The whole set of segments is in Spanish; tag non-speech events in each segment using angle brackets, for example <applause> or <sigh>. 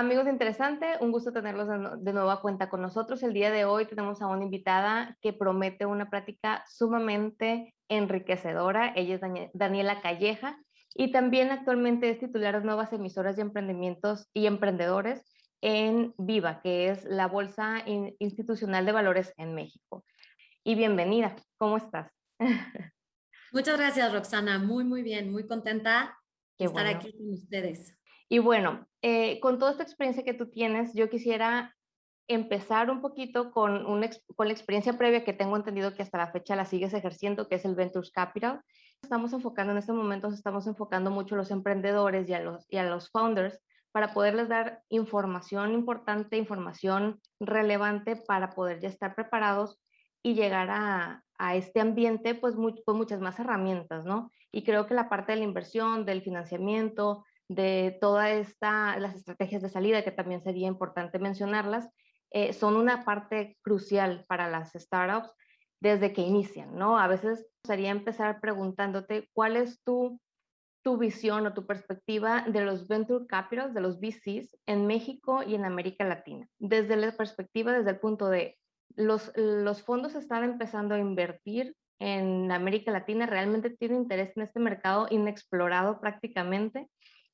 amigos de Interesante, un gusto tenerlos de nuevo a cuenta con nosotros. El día de hoy tenemos a una invitada que promete una práctica sumamente enriquecedora. Ella es Daniela Calleja y también actualmente es titular de nuevas emisoras de emprendimientos y emprendedores en Viva, que es la Bolsa Institucional de Valores en México. Y bienvenida, ¿cómo estás? <laughs> Muchas gracias, Roxana. Muy, muy bien, muy contenta de estar aquí con ustedes. Y bueno, eh, con toda esta experiencia que tú tienes, yo quisiera empezar un poquito con, con la experiencia previa que tengo entendido que hasta la fecha la sigues ejerciendo, que es el Ventures Capital. Estamos enfocando en este momento, estamos enfocando mucho a los emprendedores y a los, y a los founders para poderles dar información importante, información relevante para poder ya estar preparados y llegar a, a este ambiente pues con muchas más herramientas, ¿no? Y creo que la parte de la inversión, del financiamiento, de toda esta, las estrategias de salida, que también sería importante mencionarlas, eh, son una parte crucial para las startups desde que inician, ¿no? A veces sería empezar preguntándote cuál es tu, tu visión o tu perspectiva de los venture capitals, de los VCs en México y en América Latina. Desde la perspectiva, desde el punto de los, los fondos están empezando a invertir en América Latina, realmente tienen interés en este mercado inexplorado prácticamente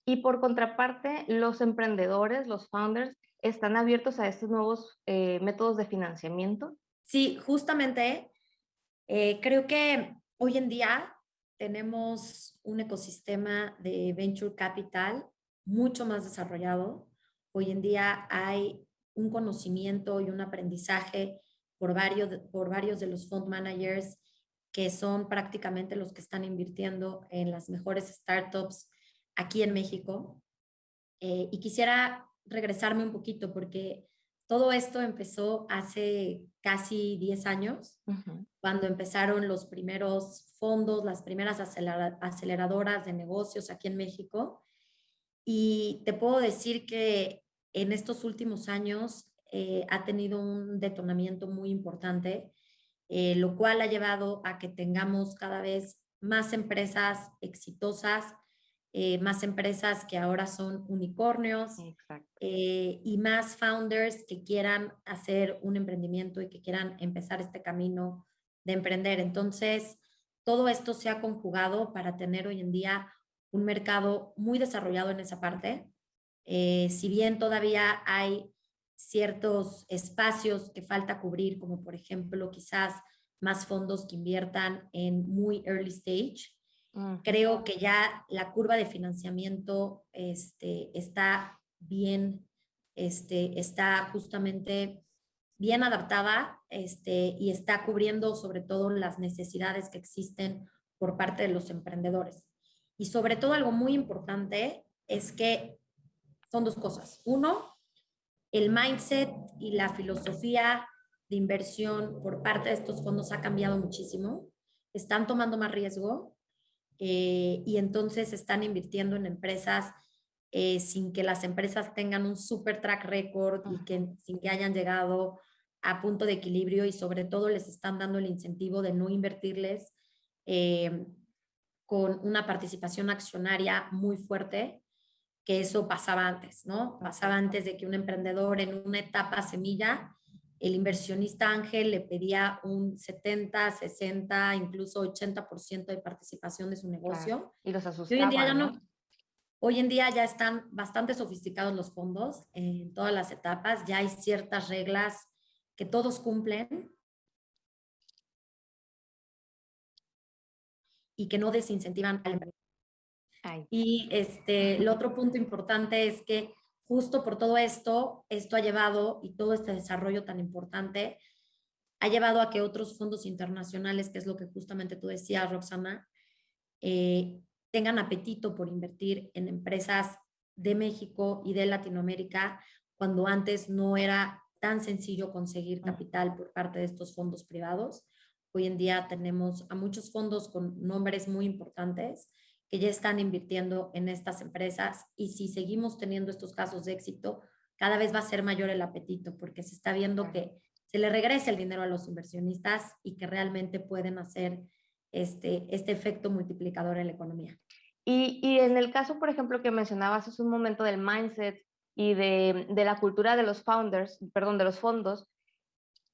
y por contraparte, los emprendedores, los founders, están abiertos a estos nuevos eh, métodos de financiamiento. Sí, justamente eh, creo que hoy en día tenemos un ecosistema de venture capital mucho más desarrollado. Hoy en día hay un conocimiento y un aprendizaje por varios, por varios de los fund managers que son prácticamente los que están invirtiendo en las mejores startups aquí en México. Eh, y quisiera regresarme un poquito porque todo esto empezó hace casi 10 años, cuando empezaron los primeros fondos, las primeras aceleradoras de negocios aquí en México. Y te puedo decir que en estos últimos años eh, ha tenido un detonamiento muy importante, eh, lo cual ha llevado a que tengamos cada vez más empresas exitosas, eh, más empresas que ahora son unicornios eh, y más founders que quieran hacer un emprendimiento y que quieran empezar este camino de emprender. Entonces, todo esto se ha conjugado para tener hoy en día un mercado muy desarrollado en esa parte. Eh, si bien todavía hay ciertos espacios que falta cubrir, como por ejemplo quizás más fondos que inviertan en muy early stage, Creo que ya la curva de financiamiento este, está bien, este, está justamente bien adaptada este, y está cubriendo sobre todo las necesidades que existen por parte de los emprendedores. Y sobre todo algo muy importante es que son dos cosas. Uno, el mindset y la filosofía de inversión por parte de estos fondos ha cambiado muchísimo. Están tomando más riesgo, eh, y entonces están invirtiendo en empresas eh, sin que las empresas tengan un super track record y que sin que hayan llegado a punto de equilibrio y sobre todo les están dando el incentivo de no invertirles eh, con una participación accionaria muy fuerte, que eso pasaba antes, ¿no? Pasaba antes de que un emprendedor en una etapa semilla el inversionista ángel le pedía un 70, 60, incluso 80% de participación de su negocio. Y los asustaba, hoy en día ya ¿no? Hoy en día ya están bastante sofisticados los fondos en todas las etapas, ya hay ciertas reglas que todos cumplen y que no desincentivan al. Y este, el otro punto importante es que justo por todo esto, esto ha llevado, y todo este desarrollo tan importante, ha llevado a que otros fondos internacionales, que es lo que justamente tú decías, Roxana, eh, tengan apetito por invertir en empresas de México y de Latinoamérica, cuando antes no era tan sencillo conseguir capital por parte de estos fondos privados. Hoy en día tenemos a muchos fondos con nombres muy importantes que ya están invirtiendo en estas empresas y si seguimos teniendo estos casos de éxito, cada vez va a ser mayor el apetito porque se está viendo que se le regresa el dinero a los inversionistas y que realmente pueden hacer este, este efecto multiplicador en la economía. Y, y en el caso, por ejemplo, que mencionabas hace un momento del mindset y de, de, la cultura de los founders, perdón, de los fondos.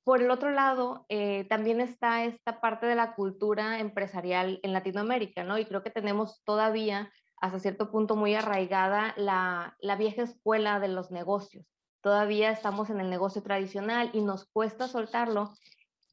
Por el otro lado, eh, también está esta parte de la cultura empresarial en Latinoamérica, ¿no? Y creo que tenemos todavía, hasta cierto punto, muy arraigada la, vieja escuela de los negocios. Todavía estamos en el negocio tradicional y nos cuesta soltarlo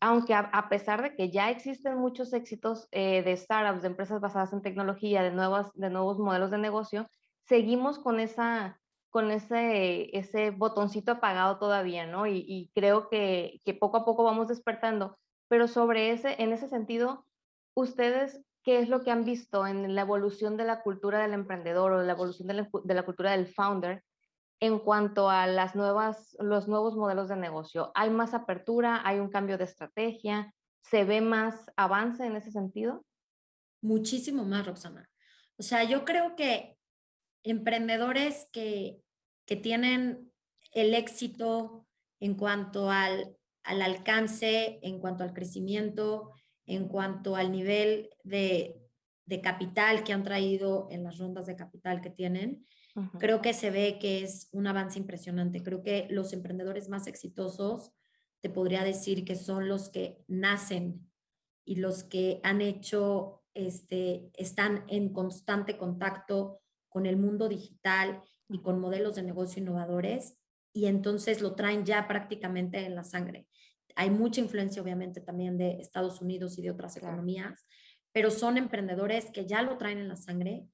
aunque a, pesar de que ya existen muchos éxitos eh, de startups, de empresas basadas en tecnología, de nuevos modelos de negocio, seguimos con, esa, con ese, ese botoncito apagado todavía, ¿no? Y, creo que, que, poco a poco vamos despertando. Pero sobre ese, en ese sentido, ustedes, ¿qué es lo que han visto en la evolución de la cultura del emprendedor o la evolución de la, de la cultura del founder en cuanto a las nuevas, los nuevos modelos de negocio? ¿Hay más apertura? ¿Hay un cambio de estrategia? ¿Se ve más avance en ese sentido? Muchísimo más, Roxana. O sea, yo creo que emprendedores que, que tienen el éxito en cuanto al, al alcance, en cuanto al crecimiento, en cuanto al nivel de, de capital que han traído en las rondas de capital que tienen, Creo que se ve que es un avance impresionante. Creo que los emprendedores más exitosos, te podría decir que son los que nacen y los que han hecho, este, están en constante contacto con el mundo digital y con modelos de negocio innovadores y entonces lo traen ya prácticamente en la sangre. Hay mucha influencia obviamente también de Estados Unidos y de otras economías, pero son emprendedores que ya lo traen en la sangre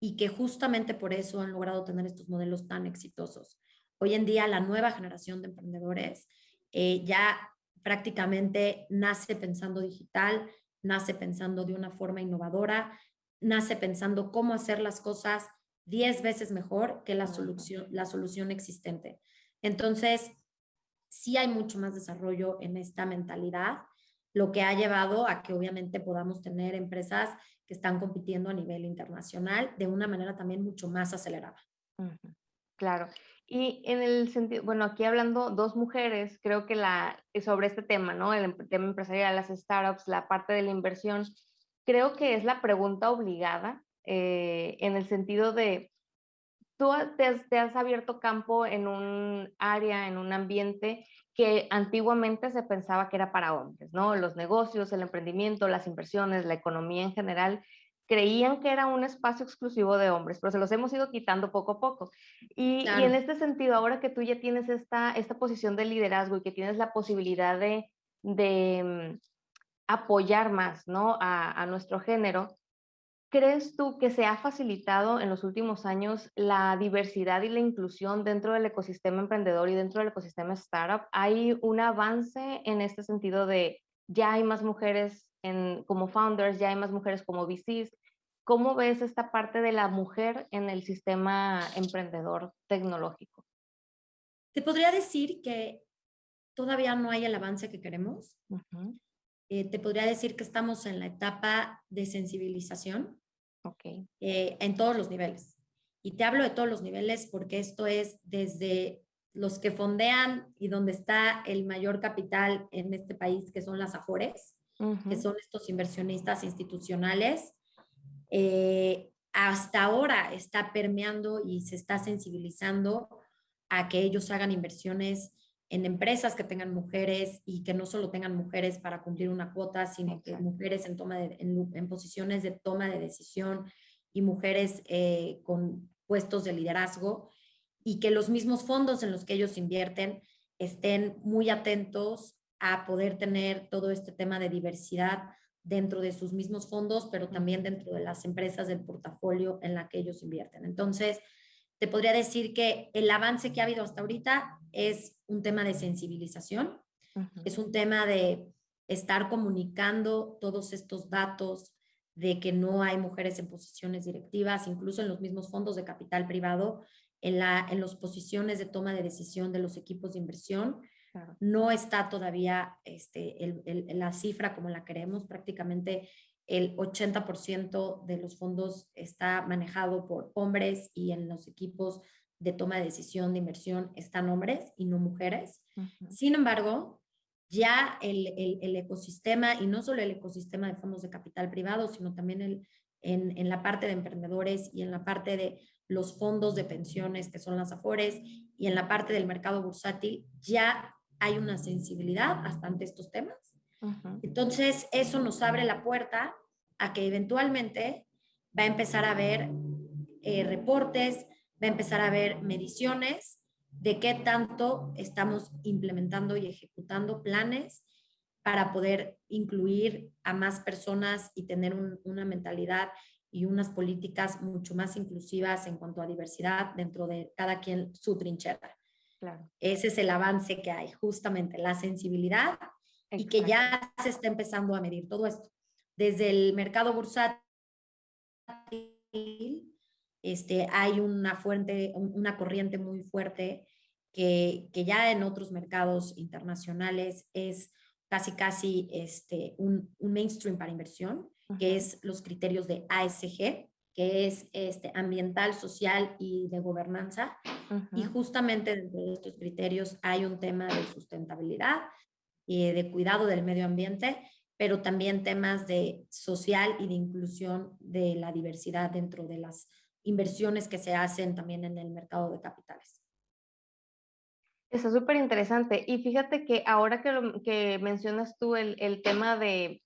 y que justamente por eso han logrado tener estos modelos tan exitosos. Hoy en día la nueva generación de emprendedores eh, ya prácticamente nace pensando digital, nace pensando de una forma innovadora, nace pensando cómo hacer las cosas 10 veces mejor que la solución, la solución existente. Entonces, sí hay mucho más desarrollo en esta mentalidad, lo que ha llevado a que obviamente podamos tener empresas que están compitiendo a nivel internacional de una manera también mucho más acelerada. Claro. Y en el sentido, bueno, aquí hablando dos mujeres, creo que la, sobre este tema, ¿no? El em, tema empresarial, las startups, la parte de la inversión, creo que es la pregunta obligada eh, en el sentido de, tú te has, abierto campo en un área, en un ambiente que antiguamente se pensaba que era para hombres, ¿no? Los negocios, el emprendimiento, las inversiones, la economía en general, creían que era un espacio exclusivo de hombres, pero se los hemos ido quitando poco a poco. Y, en este sentido, ahora que tú ya tienes esta, esta posición de liderazgo y que tienes la posibilidad de, de mm, apoyar más, ¿no? A, a nuestro género, crees tú que se ha facilitado en los últimos años la diversidad y la inclusión dentro del ecosistema emprendedor y dentro del ecosistema startup? ¿Hay un avance en este sentido de ya hay más mujeres en, como founders, ya hay más mujeres como VCs? ¿Cómo ves esta parte de la mujer en el sistema emprendedor tecnológico? Te podría decir que todavía no hay el avance que queremos. Eh, te podría decir que estamos en la etapa de sensibilización. Okay. Eh, en todos los niveles. Y te hablo de todos los niveles porque esto es desde los que fondean y donde está el mayor capital en este país, que son las AFORES, que son estos inversionistas institucionales. Eh, hasta ahora está permeando y se está sensibilizando a que ellos hagan inversiones en empresas que tengan mujeres y que no solo tengan mujeres para cumplir una cuota, sino que mujeres en, toma de, en, posiciones de toma de decisión y mujeres eh, con puestos de liderazgo y que los mismos fondos en los que ellos invierten estén muy atentos a poder tener todo este tema de diversidad dentro de sus mismos fondos, pero también dentro de las empresas del portafolio en la que ellos invierten. Entonces, te podría decir que el avance que ha habido hasta ahorita es un tema de sensibilización, es un tema de estar comunicando todos estos datos de que no hay mujeres en posiciones directivas, incluso en los mismos fondos de capital privado, en, la, en las posiciones de toma de decisión de los equipos de inversión. No está todavía este, la cifra como la queremos, prácticamente el 80% de los fondos está manejado por hombres y en los equipos de toma de decisión de inversión están hombres y no mujeres. Sin embargo, ya el, el, ecosistema, y no solo el ecosistema de fondos de capital privado, sino también el, en, en, la parte de emprendedores y en la parte de los fondos de pensiones, que son las AFORES, y en la parte del mercado bursátil, ya hay una sensibilidad hasta ante estos temas. Entonces, eso nos abre la puerta a que eventualmente va a empezar a haber eh, reportes, va a empezar a haber mediciones de qué tanto estamos implementando y ejecutando planes para poder incluir a más personas y tener una mentalidad y unas políticas mucho más inclusivas en cuanto a diversidad dentro de cada quien su trinchera. Ese es el avance que hay, justamente la sensibilidad y que ya se está empezando a medir todo esto. Desde el mercado bursátil, este, hay una fuente, una corriente muy fuerte que, que, ya en otros mercados internacionales es casi casi este, un, un mainstream para inversión, que es los criterios de ASG, que es este, ambiental, social y de gobernanza. Y justamente dentro de estos criterios hay un tema de sustentabilidad y de cuidado del medio ambiente, pero también temas de social y de inclusión de la diversidad dentro de las inversiones que se hacen también en el mercado de capitales. Está súper interesante. Y fíjate que ahora que, que mencionas tú el, el, tema de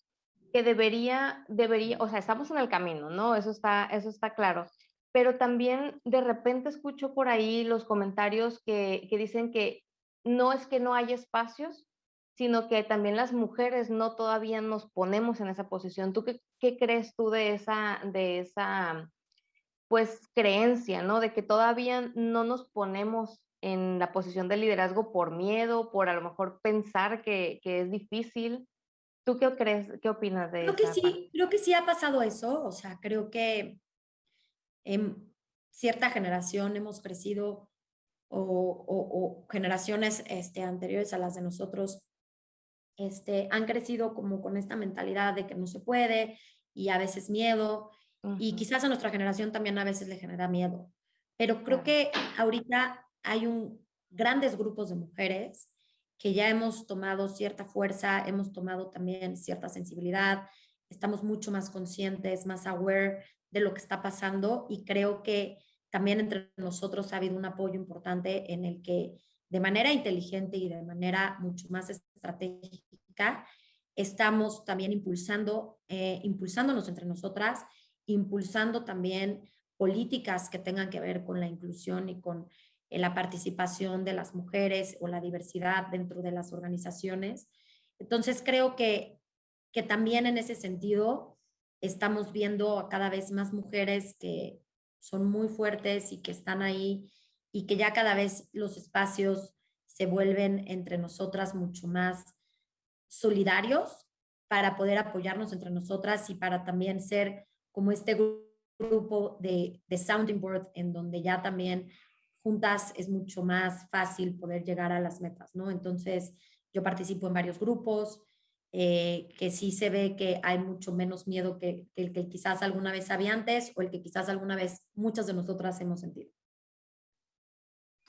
que debería, debería, o sea, estamos en el camino, ¿no? Eso está, eso está claro. Pero también de repente escucho por ahí los comentarios que, que dicen que no es que no hay espacios, sino que también las mujeres no todavía nos ponemos en esa posición. ¿Tú qué, qué crees tú de esa, de esa, pues, creencia, ¿no? De que todavía no nos ponemos en la posición de liderazgo por miedo, por a lo mejor pensar que, que es difícil. ¿Tú qué crees, qué opinas de eso? Creo que sí, creo que sí ha pasado eso, o sea, creo que en cierta generación hemos crecido o, o, o generaciones este, anteriores a las de nosotros este, han crecido como con esta mentalidad de que no se puede y a veces miedo y quizás a nuestra generación también a veces le genera miedo. Pero creo que ahorita hay un, grandes grupos de mujeres que ya hemos tomado cierta fuerza, hemos tomado también cierta sensibilidad, estamos mucho más conscientes, más aware de lo que está pasando y creo que también entre nosotros ha habido un apoyo importante en el que de manera inteligente y de manera mucho más estratégica estamos también impulsando, eh, impulsándonos entre nosotras, impulsando también políticas que tengan que ver con la inclusión y con la participación de las mujeres o la diversidad dentro de las organizaciones. Entonces, creo que, que también en ese sentido estamos viendo a cada vez más mujeres que son muy fuertes y que están ahí y que ya cada vez los espacios se vuelven entre nosotras mucho más solidarios para poder apoyarnos entre nosotras y para también ser como este grupo de, de sounding board en donde ya también juntas es mucho más fácil poder llegar a las metas, ¿no? Entonces, yo participo en varios grupos, eh, que sí se ve que hay mucho menos miedo que, que, el que quizás alguna vez había antes o el que quizás alguna vez muchas de nosotras hemos sentido.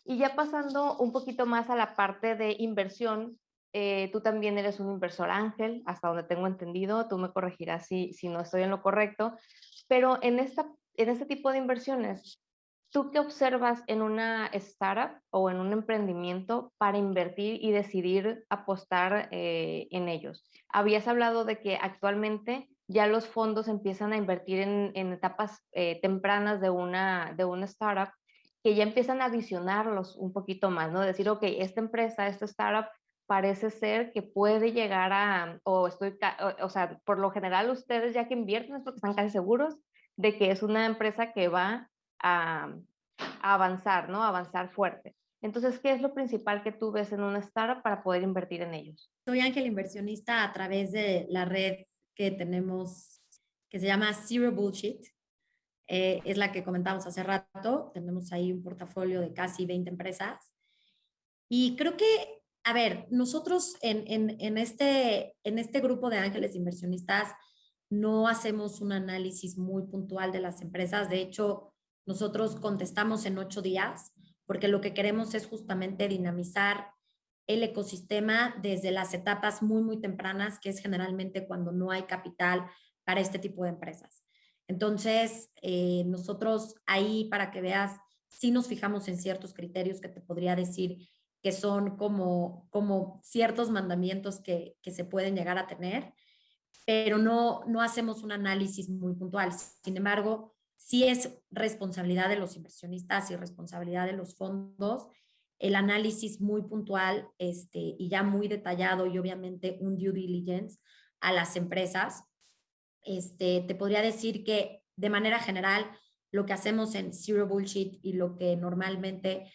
Y ya pasando un poquito más a la parte de inversión, eh, tú también eres un inversor ángel, hasta donde tengo entendido, tú me corregirás si, si no estoy en lo correcto, pero en, esta, en este tipo de inversiones, ¿Tú qué observas en una startup o en un emprendimiento para invertir y decidir apostar eh, en ellos? Habías hablado de que actualmente ya los fondos empiezan a invertir en, en etapas eh, tempranas de una, de una startup que ya empiezan a visionarlos un poquito más, ¿no? Decir, ok, esta empresa, esta startup parece ser que puede llegar a, o estoy, o, o sea, por lo general ustedes ya que invierten es porque están casi seguros de que es una empresa que va a, avanzar, ¿no? avanzar fuerte. Entonces, ¿qué es lo principal que tú ves en una startup para poder invertir en ellos? Soy ángel inversionista a través de la red que tenemos, que se llama Zero Bullshit. Eh, es la que comentamos hace rato. Tenemos ahí un portafolio de casi 20 empresas. Y creo que, a ver, nosotros en, en, este, en este grupo de ángeles inversionistas no hacemos un análisis muy puntual de las empresas. De hecho, nosotros contestamos en ocho días porque lo que queremos es justamente dinamizar el ecosistema desde las etapas muy, muy tempranas, que es generalmente cuando no hay capital para este tipo de empresas. Entonces, eh, nosotros ahí, para que veas, sí nos fijamos en ciertos criterios que te podría decir que son como, como ciertos mandamientos que, que se pueden llegar a tener, pero no, no hacemos un análisis muy puntual. Sin embargo, sí es responsabilidad de los inversionistas y responsabilidad de los fondos el análisis muy puntual este, y ya muy detallado y obviamente un due diligence a las empresas. Este, te podría decir que de manera general lo que hacemos en Zero Bullshit y lo que normalmente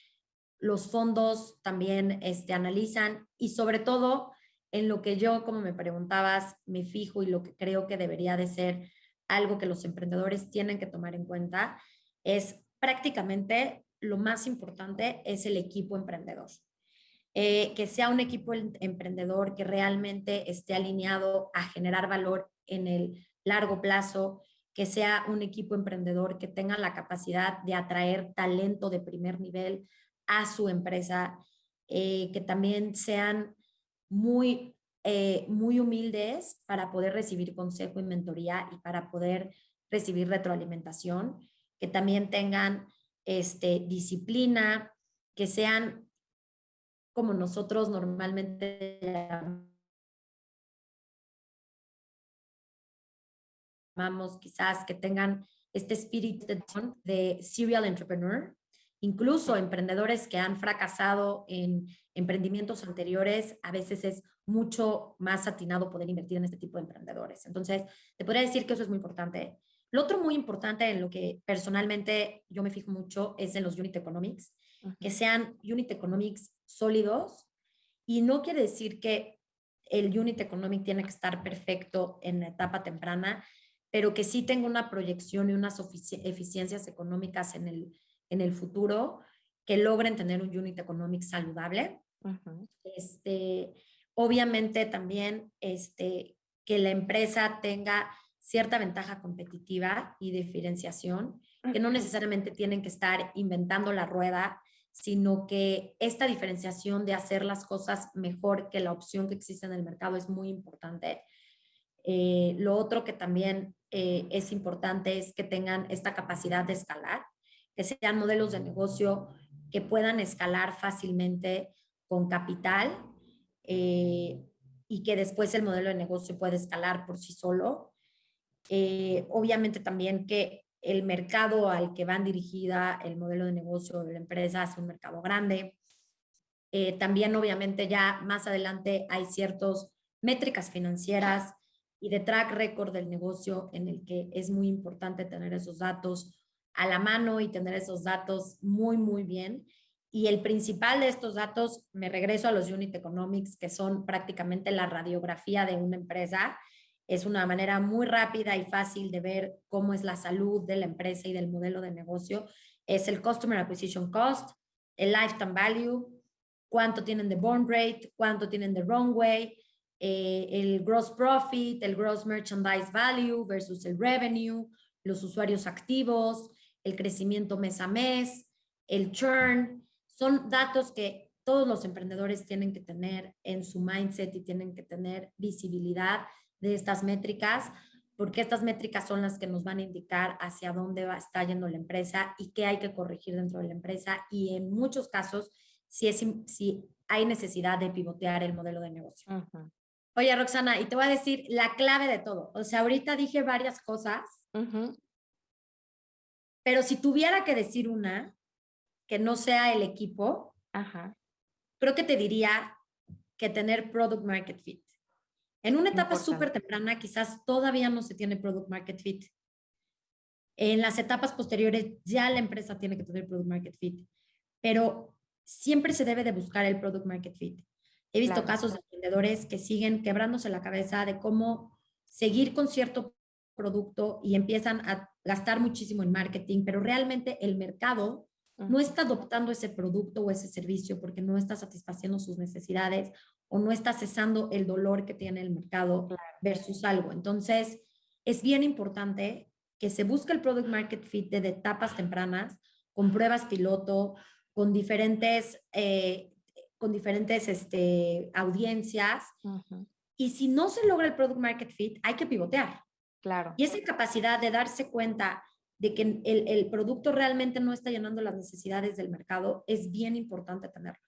los fondos también este, analizan y sobre todo en lo que yo, como me preguntabas, me fijo y lo que creo que debería de ser algo que los emprendedores tienen que tomar en cuenta es prácticamente lo más importante es el equipo emprendedor. Eh, que sea un equipo em, emprendedor que realmente esté alineado a generar valor en el largo plazo, que sea un equipo emprendedor que tenga la capacidad de atraer talento de primer nivel a su empresa, eh, que también sean muy, eh, muy humildes para poder recibir consejo y mentoría y para poder recibir retroalimentación, que también tengan este, disciplina, que sean como nosotros normalmente llamamos, quizás que tengan este espíritu de serial entrepreneur, incluso emprendedores que han fracasado en emprendimientos anteriores, a veces es mucho más atinado poder invertir en este tipo de emprendedores. Entonces, te podría decir que eso es muy importante. Lo otro muy importante en lo que personalmente yo me fijo mucho es en los unit economics, que sean unit economics sólidos y no quiere decir que el unit economic tiene que estar perfecto en la etapa temprana, pero que sí tenga una proyección y unas eficiencias económicas en el, en el futuro que logren tener un unit economic saludable. este, obviamente también este, que la empresa tenga cierta ventaja competitiva y diferenciación, que no necesariamente tienen que estar inventando la rueda, sino que esta diferenciación de hacer las cosas mejor que la opción que existe en el mercado es muy importante. Eh, lo otro que también eh, es importante es que tengan esta capacidad de escalar, que sean modelos de negocio que puedan escalar fácilmente con capital eh, y que después el modelo de negocio puede escalar por sí solo eh, obviamente también que el mercado al que van dirigida el modelo de negocio de la empresa es un mercado grande. Eh, también obviamente ya más adelante hay ciertas métricas financieras y de track record del negocio en el que es muy importante tener esos datos a la mano y tener esos datos muy, muy bien. Y el principal de estos datos, me regreso a los unit economics, que son prácticamente la radiografía de una empresa es una manera muy rápida y fácil de ver cómo es la salud de la empresa y del modelo de negocio. Es el Customer Acquisition Cost, el Lifetime Value, cuánto tienen de burn rate, cuánto tienen de runway, eh, el gross profit, el gross merchandise value versus el revenue, los usuarios activos, el crecimiento mes a mes, el churn. Son datos que todos los emprendedores tienen que tener en su mindset y tienen que tener visibilidad de estas métricas, porque estas métricas son las que nos van a indicar hacia dónde va, está yendo la empresa y qué hay que corregir dentro de la empresa y en muchos casos si, es, si hay necesidad de pivotear el modelo de negocio. Oye, Roxana, y te voy a decir la clave de todo. O sea, ahorita dije varias cosas, pero si tuviera que decir una que no sea el equipo, creo que te diría que tener product market fit. En una etapa súper temprana quizás todavía no se tiene product market fit. En las etapas posteriores ya la empresa tiene que tener product market fit, pero siempre se debe de buscar el product market fit. He visto casos de emprendedores que siguen quebrándose la cabeza de cómo seguir con cierto producto y empiezan a gastar muchísimo en marketing, pero realmente el mercado no está adoptando ese producto o ese servicio porque no está satisfaciendo sus necesidades o no está cesando el dolor que tiene el mercado versus algo. Entonces, es bien importante que se busque el product market fit de etapas tempranas, con pruebas piloto, con diferentes, eh, con diferentes este, audiencias. Y si no se logra el product market fit, hay que pivotear. Claro. Y esa capacidad de darse cuenta de que el, el producto realmente no está llenando las necesidades del mercado es bien importante tenerlo.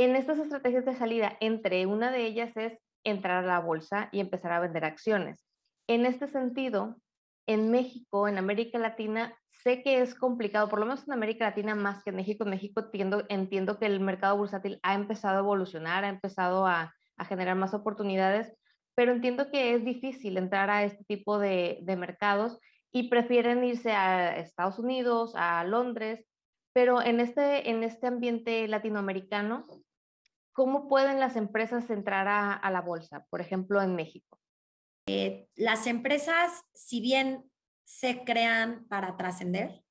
En estas estrategias de salida, entre una de ellas es entrar a la bolsa y empezar a vender acciones. En este sentido, en México, en América Latina, sé que es complicado, por lo menos en América Latina más que en México. En México entiendo, que el mercado bursátil ha empezado a evolucionar, ha empezado a, generar más oportunidades, pero entiendo que es difícil entrar a este tipo de, mercados y prefieren irse a Estados Unidos, a Londres, pero en este, en este ambiente latinoamericano, ¿cómo pueden las empresas entrar a, a la bolsa, por ejemplo, en México? Eh, las empresas, si bien se crean para trascender,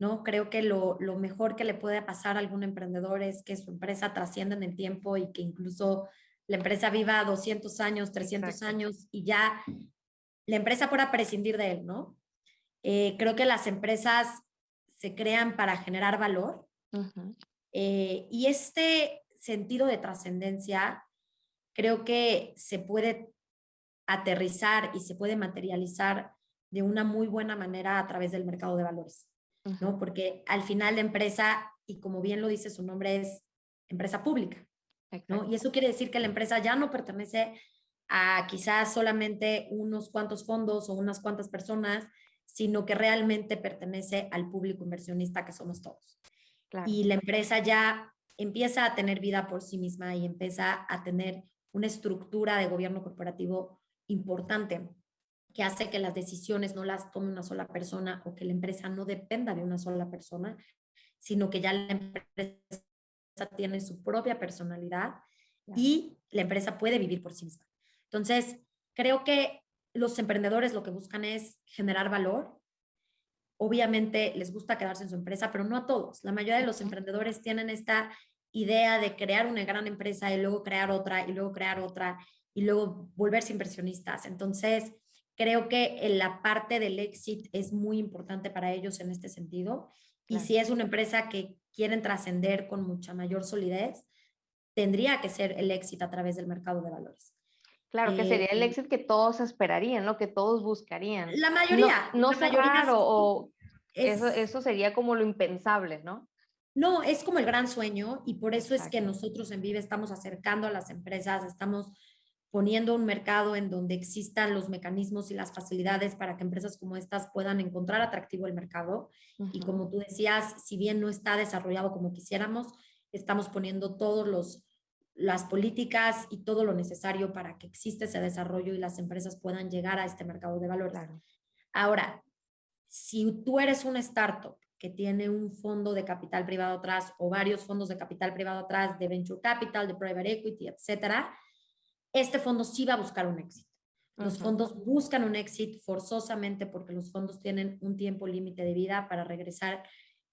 ¿no? Creo que lo, lo, mejor que le puede pasar a algún emprendedor es que su empresa trascienda en el tiempo y que incluso la empresa viva 200 años, 300 Exacto. años y ya la empresa pueda prescindir de él, ¿no? Eh, creo que las empresas se crean para generar valor uh -huh. eh, y este sentido de trascendencia, creo que se puede aterrizar y se puede materializar de una muy buena manera a través del mercado de valores, uh -huh. ¿no? Porque al final la empresa, y como bien lo dice su nombre, es empresa pública, ¿no? Y eso quiere decir que la empresa ya no pertenece a quizás solamente unos cuantos fondos o unas cuantas personas, sino que realmente pertenece al público inversionista que somos todos. Claro. Y la empresa ya empieza a tener vida por sí misma y empieza a tener una estructura de gobierno corporativo importante que hace que las decisiones no las tome una sola persona o que la empresa no dependa de una sola persona, sino que ya la empresa tiene su propia personalidad y la empresa puede vivir por sí misma. Entonces, creo que los emprendedores lo que buscan es generar valor. Obviamente les gusta quedarse en su empresa, pero no a todos. La mayoría de los emprendedores tienen esta idea de crear una gran empresa y luego crear otra y luego crear otra y luego volverse inversionistas. Entonces, creo que la parte del éxito es muy importante para ellos en este sentido. Y claro. si es una empresa que quieren trascender con mucha mayor solidez, tendría que ser el éxito a través del mercado de valores. Claro, que sería el éxito que todos esperarían, ¿no? Que todos buscarían. La mayoría. No, no la mayoría raro, o es, eso, eso sería como lo impensable, ¿no? No, es como el gran sueño y por eso Exacto. es que nosotros en Vive estamos acercando a las empresas, estamos poniendo un mercado en donde existan los mecanismos y las facilidades para que empresas como estas puedan encontrar atractivo el mercado. Uh -huh. Y como tú decías, si bien no está desarrollado como quisiéramos, estamos poniendo todos los las políticas y todo lo necesario para que exista ese desarrollo y las empresas puedan llegar a este mercado de valores. Claro. Ahora, si tú eres una startup que tiene un fondo de capital privado atrás o varios fondos de capital privado atrás de venture capital, de private equity, etcétera, este fondo sí va a buscar un éxito. Los uh -huh. fondos buscan un éxito forzosamente porque los fondos tienen un tiempo límite de vida para regresar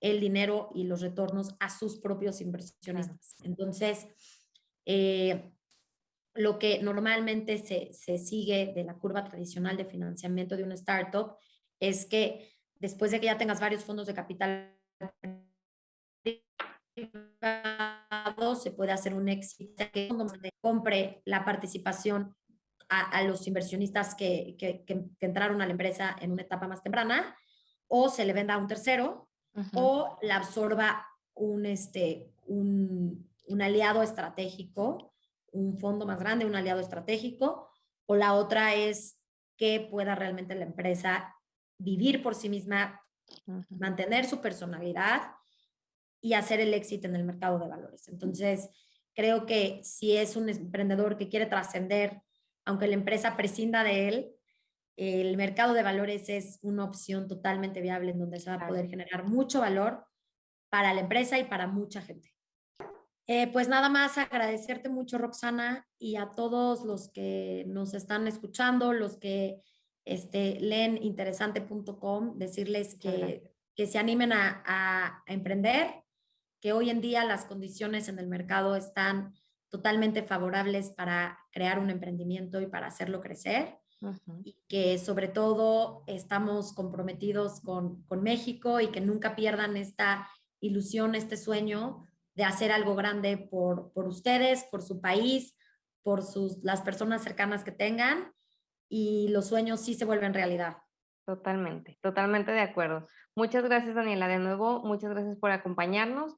el dinero y los retornos a sus propios inversionistas. Claro. Entonces, eh, lo que normalmente se, se, sigue de la curva tradicional de financiamiento de una startup es que después de que ya tengas varios fondos de capital privado, se puede hacer un éxito que compre la participación a, a los inversionistas que, que, que, entraron a la empresa en una etapa más temprana, o se le venda a un tercero, uh -huh. o la absorba un, este, un, un aliado estratégico, un fondo más grande, un aliado estratégico, o la otra es que pueda realmente la empresa vivir por sí misma, uh -huh. mantener su personalidad y hacer el éxito en el mercado de valores. Entonces, creo que si es un emprendedor que quiere trascender, aunque la empresa prescinda de él, el mercado de valores es una opción totalmente viable en donde se va a poder generar mucho valor para la empresa y para mucha gente. Eh, pues nada más agradecerte mucho, Roxana, y a todos los que nos están escuchando, los que este, leen interesante.com, decirles que, que, se animen a, a, a, emprender, que hoy en día las condiciones en el mercado están totalmente favorables para crear un emprendimiento y para hacerlo crecer. Uh -huh. Y que sobre todo estamos comprometidos con, con México y que nunca pierdan esta ilusión, este sueño de hacer algo grande por, por ustedes, por su país, por sus, las personas cercanas que tengan y los sueños sí se vuelven realidad. Totalmente, totalmente de acuerdo. Muchas gracias, Daniela. De nuevo, muchas gracias por acompañarnos.